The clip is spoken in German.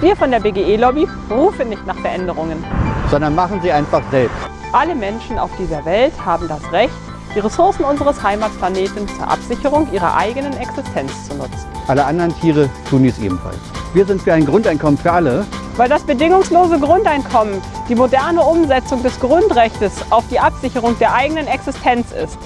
Wir von der BGE-Lobby rufen nicht nach Veränderungen. sondern machen sie einfach selbst. Alle Menschen auf dieser Welt haben das Recht, die Ressourcen unseres Heimatplaneten zur Absicherung ihrer eigenen Existenz zu nutzen. Alle anderen Tiere tun dies ebenfalls. Wir sind für ein Grundeinkommen für alle. Weil das bedingungslose Grundeinkommen die moderne Umsetzung des Grundrechts auf die Absicherung der eigenen Existenz ist.